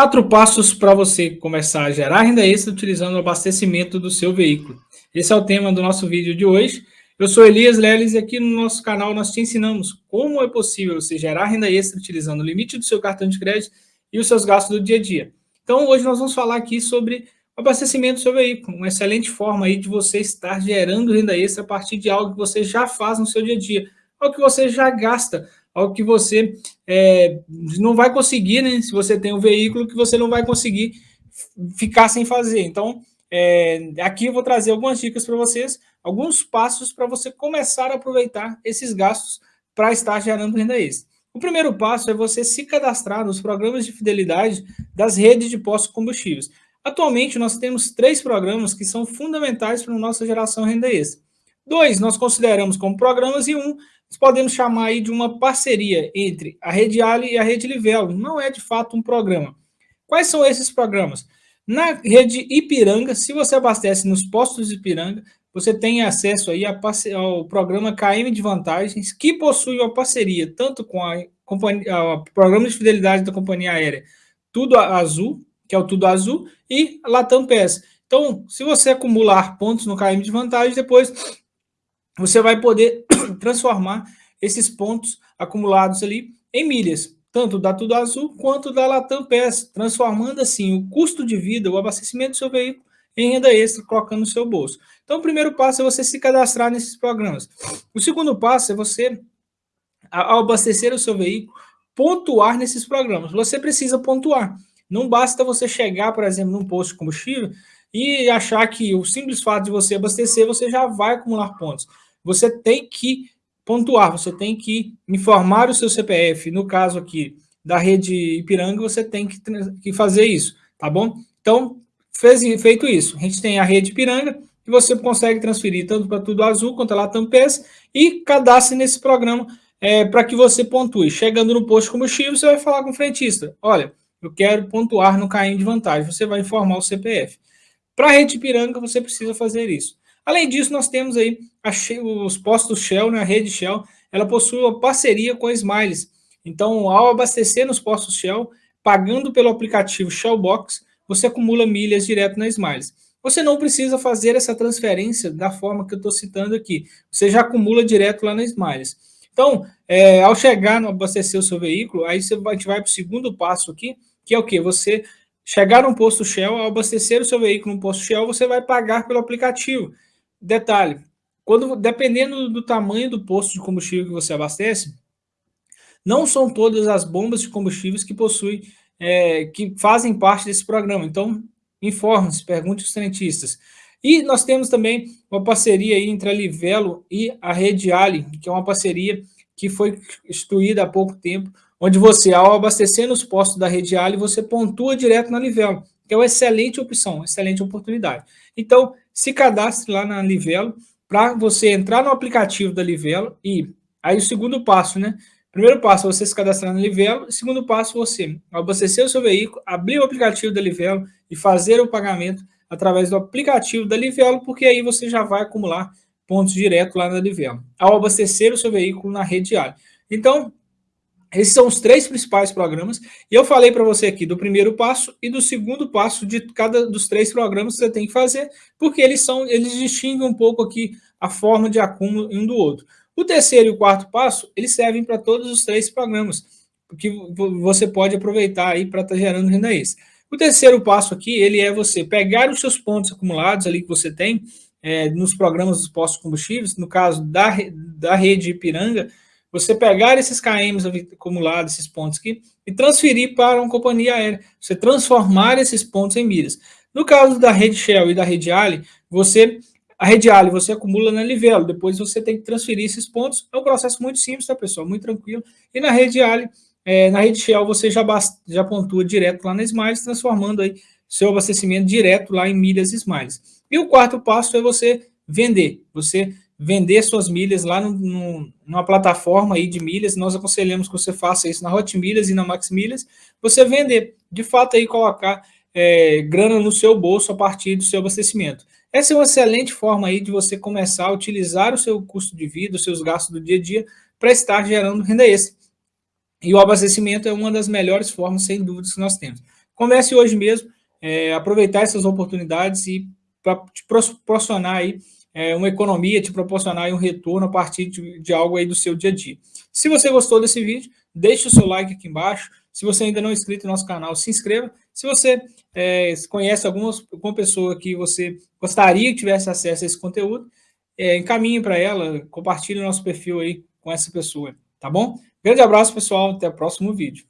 quatro passos para você começar a gerar renda extra utilizando o abastecimento do seu veículo. Esse é o tema do nosso vídeo de hoje. Eu sou Elias Leles e aqui no nosso canal nós te ensinamos como é possível você gerar renda extra utilizando o limite do seu cartão de crédito e os seus gastos do dia a dia. Então hoje nós vamos falar aqui sobre o abastecimento do seu veículo, uma excelente forma aí de você estar gerando renda extra a partir de algo que você já faz no seu dia a dia, algo que você já gasta, algo que você é, não vai conseguir, né? Se você tem um veículo que você não vai conseguir ficar sem fazer. Então, é, aqui eu vou trazer algumas dicas para vocês, alguns passos para você começar a aproveitar esses gastos para estar gerando renda extra. O primeiro passo é você se cadastrar nos programas de fidelidade das redes de postos combustíveis. Atualmente, nós temos três programas que são fundamentais para a nossa geração renda extra. Dois nós consideramos como programas e um podemos chamar aí de uma parceria entre a Rede Ali e a Rede Livelo. Não é de fato um programa. Quais são esses programas? Na rede Ipiranga, se você abastece nos postos de Ipiranga, você tem acesso aí ao programa KM de Vantagens, que possui uma parceria tanto com a o programa de fidelidade da companhia aérea Tudo Azul, que é o Tudo Azul, e Latam PES. Então, se você acumular pontos no KM de Vantagens, depois você vai poder transformar esses pontos acumulados ali em milhas, tanto da Tudo Azul quanto da Latam PES, transformando assim o custo de vida, o abastecimento do seu veículo em renda extra, colocando no seu bolso. Então, o primeiro passo é você se cadastrar nesses programas. O segundo passo é você, ao abastecer o seu veículo, pontuar nesses programas. Você precisa pontuar. Não basta você chegar, por exemplo, num posto de combustível e achar que o simples fato de você abastecer, você já vai acumular pontos você tem que pontuar, você tem que informar o seu CPF. No caso aqui da rede Ipiranga, você tem que, que fazer isso, tá bom? Então, fez, feito isso, a gente tem a rede Ipiranga, que você consegue transferir tanto para Tudo Azul quanto a Latam PES e cadastre nesse programa é, para que você pontue. Chegando no posto de combustível, você vai falar com o frentista, olha, eu quero pontuar no CAIM de vantagem, você vai informar o CPF. Para a rede Ipiranga, você precisa fazer isso. Além disso, nós temos aí os postos Shell, né, a rede Shell, ela possui uma parceria com a Smiles. Então, ao abastecer nos postos Shell, pagando pelo aplicativo Shellbox, você acumula milhas direto na Smiles. Você não precisa fazer essa transferência da forma que eu estou citando aqui. Você já acumula direto lá na Smiles. Então, é, ao chegar no abastecer o seu veículo, aí você, a gente vai para o segundo passo aqui, que é o quê? Você chegar num posto Shell, ao abastecer o seu veículo no posto Shell, você vai pagar pelo aplicativo. Detalhe, quando, dependendo do tamanho do posto de combustível que você abastece, não são todas as bombas de combustíveis que possuem, é, que fazem parte desse programa. Então, informe-se, pergunte aos frentistas. E nós temos também uma parceria entre a Livelo e a Rede Ali, que é uma parceria que foi instituída há pouco tempo, onde você, ao abastecer nos postos da Rede Ali, você pontua direto na Livelo, que é uma excelente opção, excelente oportunidade. Então, se cadastre lá na Livelo para você entrar no aplicativo da Livelo e aí o segundo passo, né? Primeiro passo é você se cadastrar na Livelo, segundo passo você abastecer o seu veículo, abrir o aplicativo da Livelo e fazer o pagamento através do aplicativo da Livelo, porque aí você já vai acumular pontos direto lá na Livelo, ao abastecer o seu veículo na rede diária. Então, esses são os três principais programas. E eu falei para você aqui do primeiro passo e do segundo passo de cada dos três programas que você tem que fazer, porque eles são, eles distinguem um pouco aqui a forma de acúmulo um do outro. O terceiro e o quarto passo, eles servem para todos os três programas, que você pode aproveitar aí para estar tá gerando renda extra. O terceiro passo aqui, ele é você pegar os seus pontos acumulados ali que você tem é, nos programas dos postos combustíveis, no caso da, da rede Ipiranga, você pegar esses KMs acumulados, esses pontos aqui, e transferir para uma companhia aérea. Você transformar esses pontos em milhas. No caso da rede Shell e da rede Ali, você, a rede Ali você acumula na Livelo, depois você tem que transferir esses pontos. É um processo muito simples, tá, pessoal? Muito tranquilo. E na rede Ali, é, na rede Shell, você já, já pontua direto lá na Smiles, transformando aí seu abastecimento direto lá em milhas Smiles. E o quarto passo é você vender. Você vender suas milhas lá no, no, numa plataforma aí de milhas, nós aconselhamos que você faça isso na Hot Milhas e na Max Milhas, você vender, de fato aí colocar é, grana no seu bolso a partir do seu abastecimento. Essa é uma excelente forma aí de você começar a utilizar o seu custo de vida, os seus gastos do dia a dia, para estar gerando renda extra. E o abastecimento é uma das melhores formas, sem dúvidas, que nós temos. comece hoje mesmo, é, aproveitar essas oportunidades e para te proporcionar aí é, uma economia, te proporcionar um retorno a partir de, de, algo aí do seu dia a dia. Se você gostou desse vídeo, deixe o seu like aqui embaixo. Se você ainda não é inscrito no nosso canal, se inscreva. Se você é, conhece algumas, alguma pessoa que você gostaria que tivesse acesso a esse conteúdo, é, encaminhe para ela, compartilhe o nosso perfil aí com essa pessoa, tá bom? Grande abraço, pessoal, até o próximo vídeo.